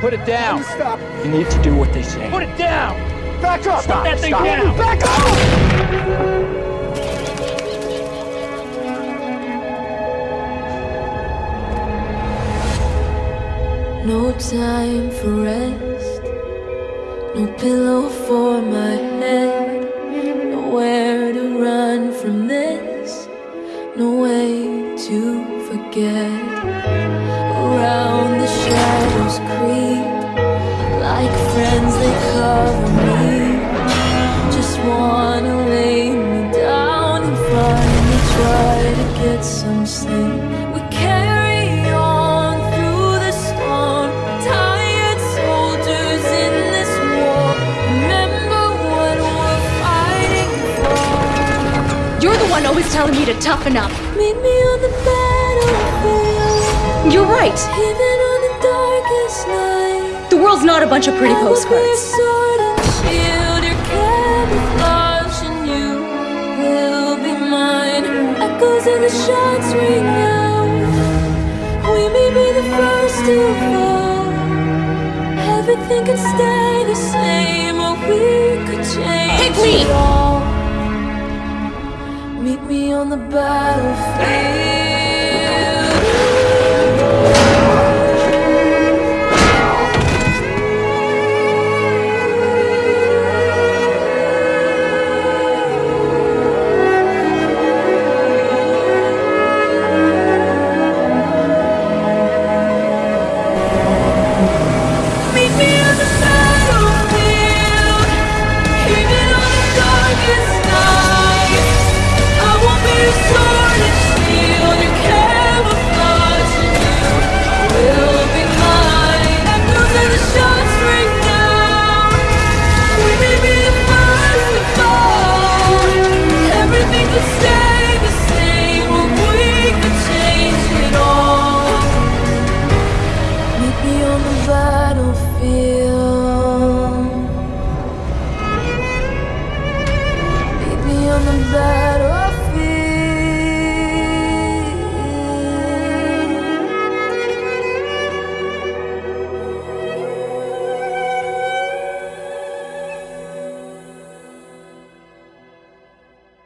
Put it down. Stop. You need to do what they say. Put it down! Back up. Stop. that thing Stop. down. Back up. No time for rest, no pillow for my head, nowhere to run from this, no way to forget. Around the shadows creep, like friends they cover me. Just wanna lay me down and finally try to get some sleep. We carry on through the storm, tired soldiers in this war. Remember what we're fighting for. You're the one always telling me to toughen up. Meet me on the battlefield, You're right. The world's not a bunch of pretty I will be your postcards. sword and shield, your camouflage, and you will be mine. Echoes of the shots ring out. We may be the first to fall. Everything could stay the same, or we could change me! Meet me on the battlefield. back.